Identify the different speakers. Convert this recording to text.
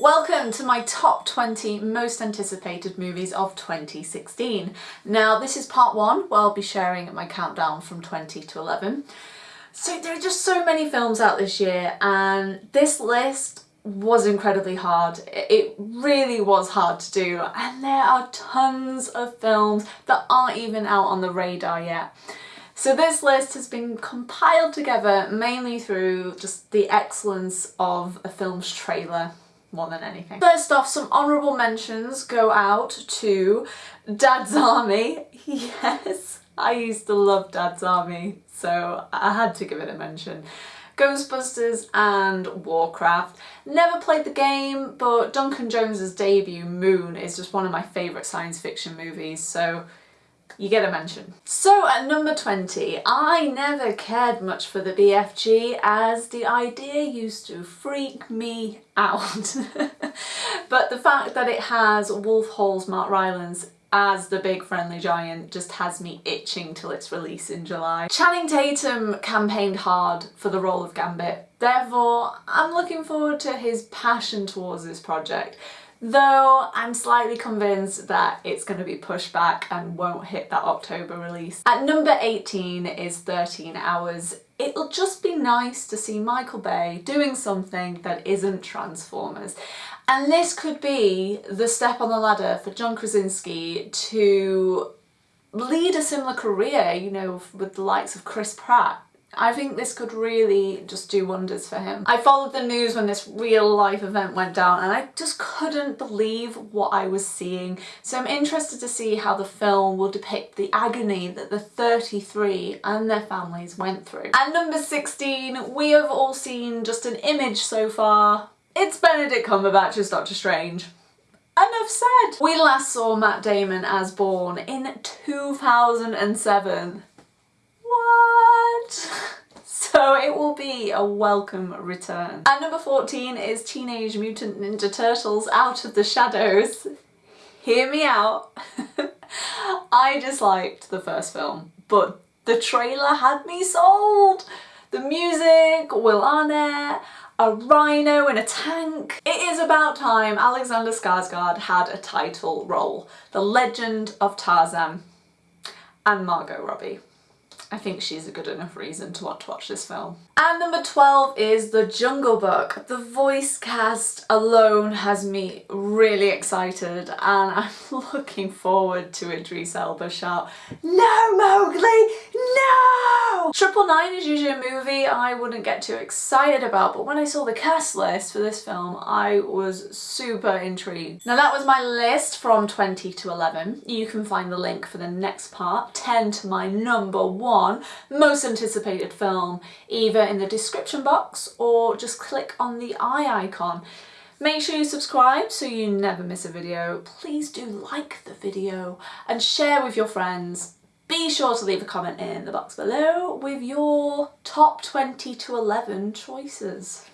Speaker 1: Welcome to my top 20 most anticipated movies of 2016. Now this is part one where I'll be sharing my countdown from 20 to 11. So there are just so many films out this year and this list was incredibly hard. It really was hard to do and there are tons of films that aren't even out on the radar yet. So this list has been compiled together mainly through just the excellence of a film's trailer more than anything. First off, some honourable mentions go out to Dad's Army. Yes, I used to love Dad's Army, so I had to give it a mention. Ghostbusters and Warcraft. Never played the game, but Duncan Jones's debut, Moon, is just one of my favourite science fiction movies, so you get a mention. So at number 20, I never cared much for the BFG as the idea used to freak me out. but the fact that it has Wolf Hall's Mark Rylance as the big friendly giant just has me itching till its release in July. Channing Tatum campaigned hard for the role of Gambit, therefore I'm looking forward to his passion towards this project though I'm slightly convinced that it's going to be pushed back and won't hit that October release. At number 18 is 13 Hours. It'll just be nice to see Michael Bay doing something that isn't Transformers. And this could be the step on the ladder for John Krasinski to lead a similar career, you know, with the likes of Chris Pratt I think this could really just do wonders for him. I followed the news when this real life event went down and I just couldn't believe what I was seeing. So I'm interested to see how the film will depict the agony that the 33 and their families went through. At number 16, we have all seen just an image so far. It's Benedict Cumberbatch as Doctor Strange. Enough said! We last saw Matt Damon as Bourne in 2007. So it will be a welcome return. And number 14 is Teenage Mutant Ninja Turtles Out of the Shadows. Hear me out. I disliked the first film, but the trailer had me sold. The music, Will Arnett, a rhino in a tank. It is about time Alexander Skarsgård had a title role. The Legend of Tarzan and Margot Robbie. I think she's a good enough reason to want to watch this film. And number 12 is The Jungle Book. The voice cast alone has me really excited and I'm looking forward to Idris Elba shout, No Mowgli, no! Triple Nine is usually a movie I wouldn't get too excited about but when I saw the cast list for this film I was super intrigued. Now that was my list from 20 to 11. You can find the link for the next part, 10 to my number one most anticipated film either in the description box or just click on the eye icon. Make sure you subscribe so you never miss a video. Please do like the video and share with your friends. Be sure to leave a comment in the box below with your top 20 to 11 choices.